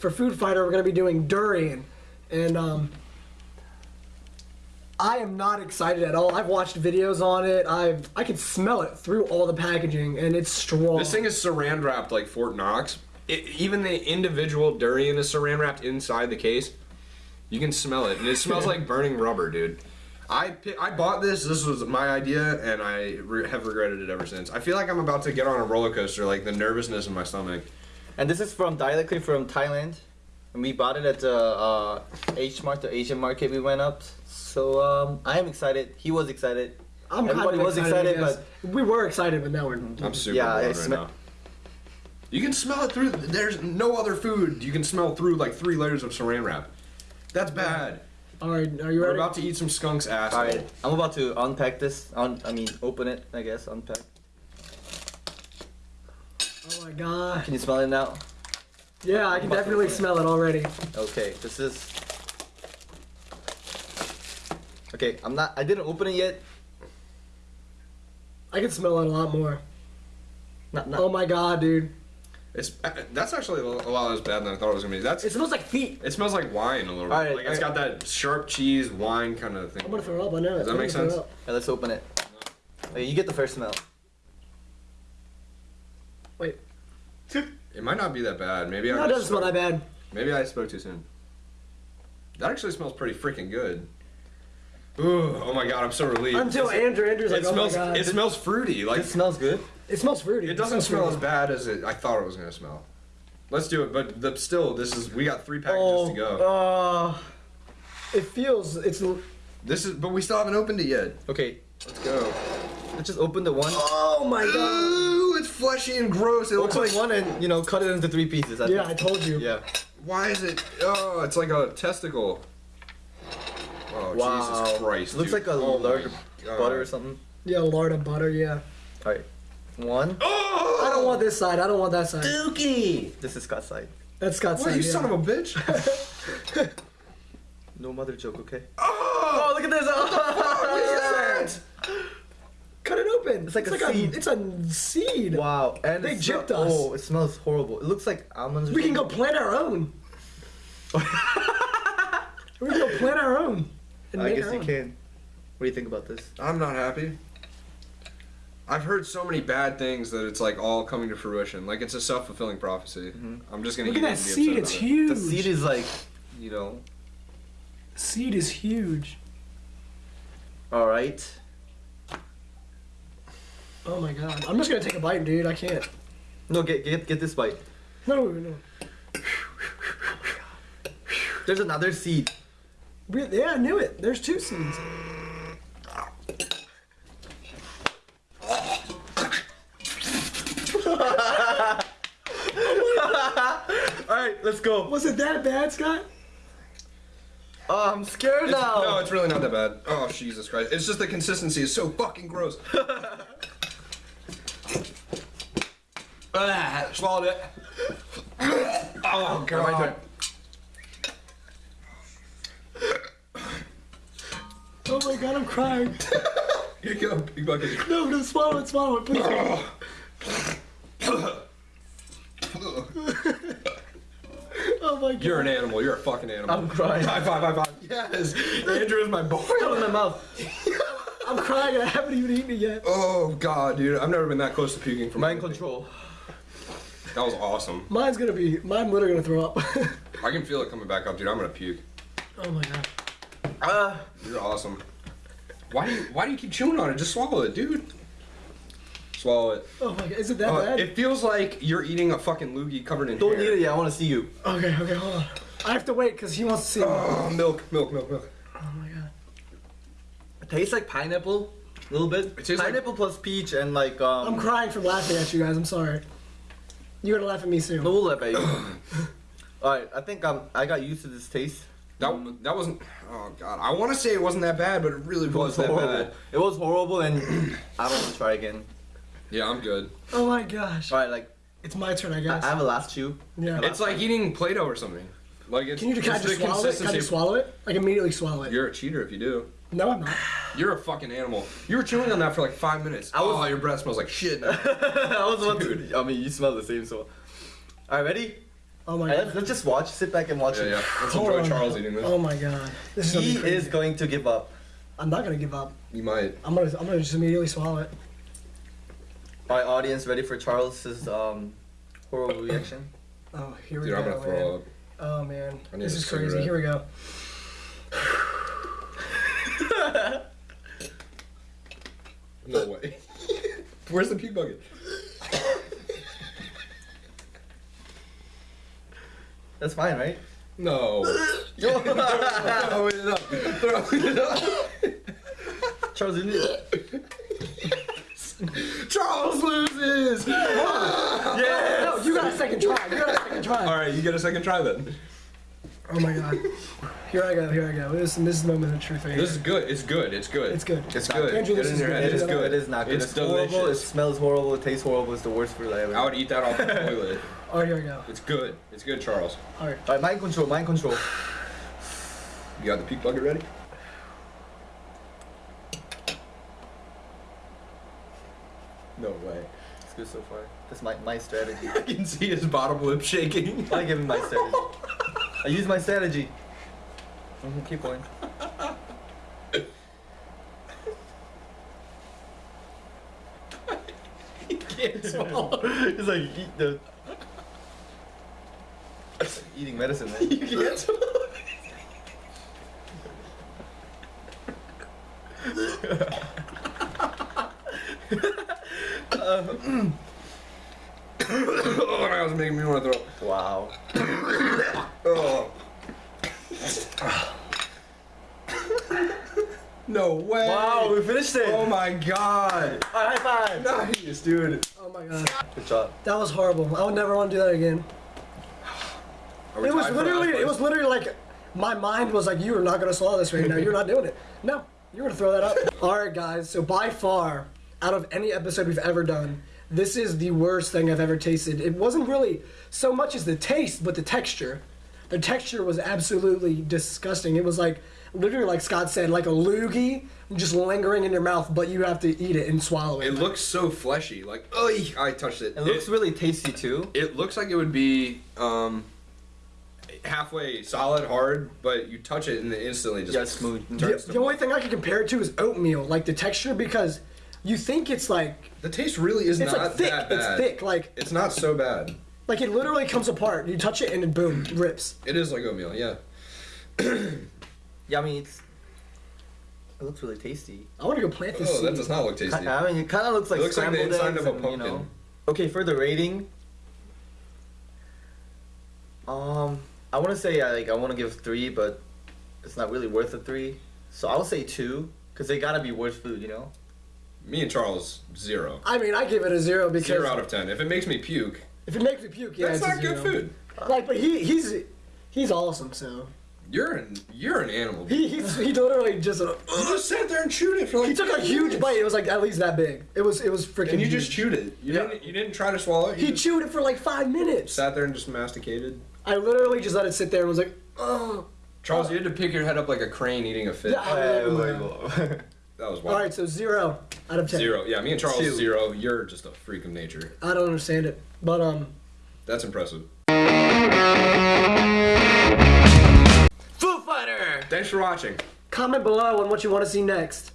for Food Fighter, we're gonna be doing durian, and um, I am not excited at all. I've watched videos on it. I've I can smell it through all the packaging, and it's strong. This thing is saran wrapped like Fort Knox. It, even the individual durian is saran wrapped inside the case. You can smell it, and it smells like burning rubber, dude. I I bought this. This was my idea, and I re- have regretted it ever since. I feel like I'm about to get on a roller coaster, like the nervousness in my stomach. And this is from directly from Thailand. And we bought it at the uh, H Mart, the Asian market we went up. So um, I am excited. He was excited. I'm kind Everybody of was excited, excited, but we were excited, but now we're. I'm super Yeah, blown right now. You can smell it through. There's no other food you can smell through like three layers of saran wrap. That's bad. All right, are you ready? We're ready? about to eat some skunk's ass. All right, I'm about to unpack this. Un- I mean, open it. I guess unpack. Oh my god. Can you smell it now? Yeah, I can about definitely it. smell it already. Okay, this is. Okay, I'm not. I didn't open it yet. I can smell it a lot more. Not, not. Oh my god, dude. It's uh, that's actually a lot less bad than I thought it was gonna be. That's It smells like feet. it smells like wine a little bit. Alright, like it's got that sharp cheese wine kind of thing. I'm gonna throw up. I know it. Does that I'm make sense? up. Yeah, let's open it. Okay, you get the first smell. Wait. It might not be that bad. Maybe I No, it doesn't smell that bad. Maybe I spoke too soon. That actually smells pretty freaking good. Ooh, oh my god, I'm so relieved. Until It's- Andrew, Andrew's like, it oh smells. my god. It smells fruity. Like It smells good. It smells fruity. it doesn't smells smell as bad as it, I thought it was gonna smell. Let's do it, but the, still, this is we got three packages Oh, to go. uh, it feels it's. This is, but we still haven't opened it yet. Okay, Let's go. let's just open the one. Oh my god. Ooh, it's fleshy and gross. It looks like. one and you know cut it into three pieces. I Yeah, I told you. Yeah. Why is it? Oh, it's like a testicle. Oh Wow. Jesus Christ! It Looks dude. like a Oh my lard God. butter or something. Yeah, lard of butter. Yeah. All right, one. Oh! I don't want this side. I don't want that side. Dookie. This is Scott's side. That's Scott's side. What side. you yeah. son of a bitch! No mother joke, okay? oh! Oh, look at this! What is that? Cut it open. It's like a seed. it's a seed. Wow, and They it smell- us. Oh, it smells horrible. It looks like almonds. We can go plant our own. we can go plant our own. and I guess our you own. can. What do you think about this? I'm not happy. I've heard so many bad things that it's like all coming to fruition. Like it's a self fulfilling prophecy. Mm-hmm. I'm just gonna Look eat at that seed. It's about it. huge. The seed is like, you know. seed is huge. All right. Oh my god. I'm just gonna take a bite, dude. I can't. No, get get get this bite. No, no. There's another seed. Yeah, I knew it. There's two seeds. All right, let's go. Was it that bad, Scott? Oh, I'm scared It's- now. No, it's really not that bad. Oh Jesus Christ! It's just the consistency is so fucking gross. ah, swallowed it. oh, oh god. Oh my god, I'm crying. Here you go, big bucket. No, no, swallow it, swallow it, please. Oh my god. You're an animal. You're a fucking animal. I'm crying. High five, high five. Yes, Andrew is my boy. It in my mouth. I'm crying and I haven't even eaten it yet. Oh god, dude, I've never been that close to puking from Mind control. That was awesome. Mine's gonna be, mine literally gonna throw up. I can feel it coming back up, dude. I'm gonna puke. oh my god. Uh, You're awesome. Why do you Why do you keep chewing on it? Just swallow it, dude. Swallow it. Oh my god, is it that Uh, bad? it feels like you're eating a fucking loogie covered in don't hair. eat it yet. I want to see you. Okay, okay, hold on. I have to wait because he wants to see me. Oh, milk, milk, milk, milk. Oh my god. It tastes like pineapple, a little bit. It tastes like- pineapple plus peach and like um. I'm crying from laughing at you guys. I'm sorry. You're gonna laugh at me soon. No, we'll let baby. All right, I think um I got used to this taste. That that wasn't. Oh god, I want to say it wasn't that bad, but it really It was, was that horrible. bad. It was horrible, and I don't want to try again. Yeah, I'm good. Oh my gosh. All right, like It's my turn, I I, guess. I have a last chew. yeah. It's like eating Play-Doh or something. Like it's, Can you can I just swallow it? Can I just swallow it? Like immediately swallow it. You're a cheater if you do. No, I'm not. You're a fucking animal. You were chewing on that for like five minutes. I was- oh, your breath smells like shit. now. I was about to. I mean, you smell the same, so. All right, ready? Oh my Alright, god. let's, let's just watch. Sit back and watch Yeah, it. yeah. Let's Hold enjoy on. Charles eating this. Oh my god. This is He is going to give up. I'm not gonna give up. You might. I'm gonna I'm gonna just immediately swallow it. Our audience ready for Charles's um horrible reaction? Oh, here we Dude, go. I'm gonna man. throw up. Oh man, this is crazy. cigarette. Here we go. No way. Where's the puke bucket? That's fine, right? No. Throw it up. Throw it up. Charles, you need Charles loses. No, you got a second try. You got a second try. All right, you get a second try then. Oh my god. Here I go. Here I go. This, this is the moment of truth right. This is good. It's good. It's good. It's good. It's good. Andrew, Get this in is your good. head. It's good. It is not good. It's, It's, horrible. It smells horrible. It tastes horrible. It's the worst food I ever. I would eat that off the toilet. All right, here I go. It's good. It's good, Charles. All right. Alright, mind control. Mind control. You got the puke bucket ready? No way. It's good so far. That's my my strategy. I can see his bottom lip shaking. I give him my strategy. I use my strategy. Mhm, keep going. he can't swallow. It's like eat the. It's like eating medicine, man. You can't swallow. oh, that was making me want to throw. Wow. Oh. no way. Wow, we finished it. Oh my god. Alright, high five. Nice, dude. Oh my god. Good job. That was horrible. I would never want to do that again. It was literally. It was literally like my mind was like, "You are not gonna swallow this right now. You're not doing it. No, you're gonna throw that up." All right, guys. So by far, out of any episode we've ever done, this is the worst thing I've ever tasted. It wasn't really so much as the taste, but the texture. The texture was absolutely disgusting. It was like literally, like Scott said, like a loogie just lingering in your mouth, but you have to eat it and swallow it. It looks so fleshy. Like, oh, I touched it. It looks really tasty too. It looks like it would be um, halfway solid, hard, but you touch it and it instantly just Yeah, smooth. turns the, to the only thing I can compare it to is oatmeal, like the texture, because you think it's like The taste really is it's not like thick. that bad. It's thick. Like It's not so bad. like it literally comes apart. You touch it and it boom rips. It is like oatmeal, yeah. Yeah, I mean it's. It looks really tasty. I want to go plant this. Oh, that does not look tasty. I, I mean, it kind of looks like It looks like the scrambled inside of a and, pumpkin. You know. Okay, for the rating. Um, I want to say I like I want to give three, but it's not really worth a three. So I'll say two, cause they gotta be worth food, you know. Me and Charles, zero. I mean, I give it a zero because Zero out of ten. If it makes me puke, if it makes me puke, yeah, that's it's a not good zero. food. Like, but he he's he's awesome. So You're an you're an animal. he he's, he literally just uh, you just sat there and chewed it for like. he took a huge minutes. bite. It was like at least that big. It was it was freaking. And you huge. just chewed it. You Yeah. didn't. You didn't try to swallow it. You He just chewed it for like five minutes. sat there and just masticated. I literally just let it sit there and was like, oh. Charles, you had to pick your head up like a crane eating a fish. Yeah. Oh, wait, wait, wait. That was All wild. right, so zero out of ten. Zero. Yeah, me and Charles Two. zero. You're just a freak of nature. I don't understand it, but um. That's impressive. Foo Fighter. Thanks for watching. Comment below on what you want to see next.